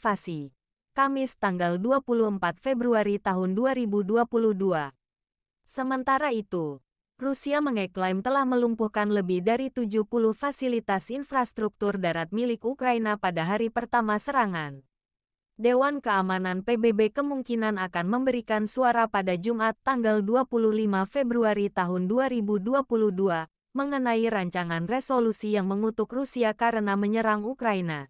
invasi. Kamis tanggal 24 Februari tahun 2022. Sementara itu, Rusia mengeklaim telah melumpuhkan lebih dari 70 fasilitas infrastruktur darat milik Ukraina pada hari pertama serangan. Dewan Keamanan PBB kemungkinan akan memberikan suara pada Jumat tanggal 25 Februari tahun 2022 mengenai rancangan resolusi yang mengutuk Rusia karena menyerang Ukraina.